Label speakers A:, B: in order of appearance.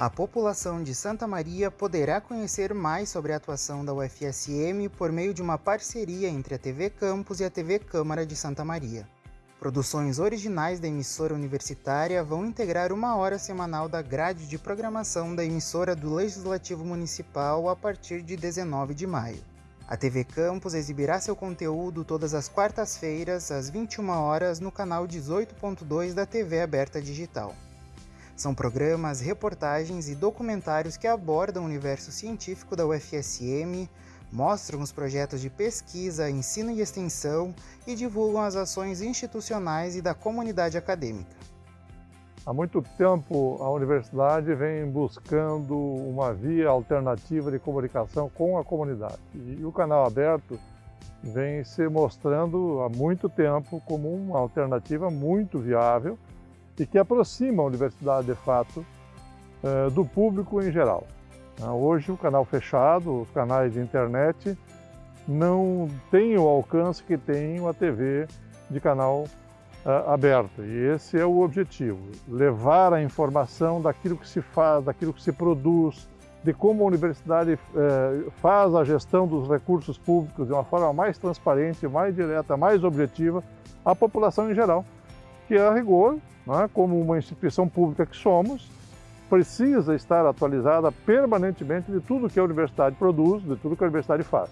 A: A população de Santa Maria poderá conhecer mais sobre a atuação da UFSM por meio de uma parceria entre a TV Campus e a TV Câmara de Santa Maria. Produções originais da emissora universitária vão integrar uma hora semanal da grade de programação da emissora do Legislativo Municipal a partir de 19 de maio. A TV Campus exibirá seu conteúdo todas as quartas-feiras, às 21 horas, no canal 18.2 da TV Aberta Digital. São programas, reportagens e documentários que abordam o universo científico da UFSM, mostram os projetos de pesquisa, ensino e extensão e divulgam as ações institucionais e da comunidade acadêmica.
B: Há muito tempo a universidade vem buscando uma via alternativa de comunicação com a comunidade e o canal aberto vem se mostrando há muito tempo como uma alternativa muito viável e que aproxima a universidade, de fato, eh, do público em geral. Ah, hoje o canal fechado, os canais de internet, não têm o alcance que tem a TV de canal uh, aberto. E esse é o objetivo, levar a informação daquilo que se faz, daquilo que se produz, de como a universidade uh, faz a gestão dos recursos públicos de uma forma mais transparente, mais direta, mais objetiva à população em geral, que a rigor, é, como uma instituição pública que somos, precisa estar atualizada permanentemente de tudo que a universidade produz, de tudo que a universidade faz.